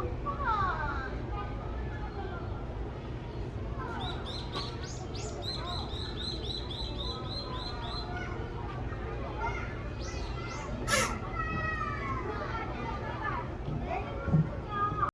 Oh much fun.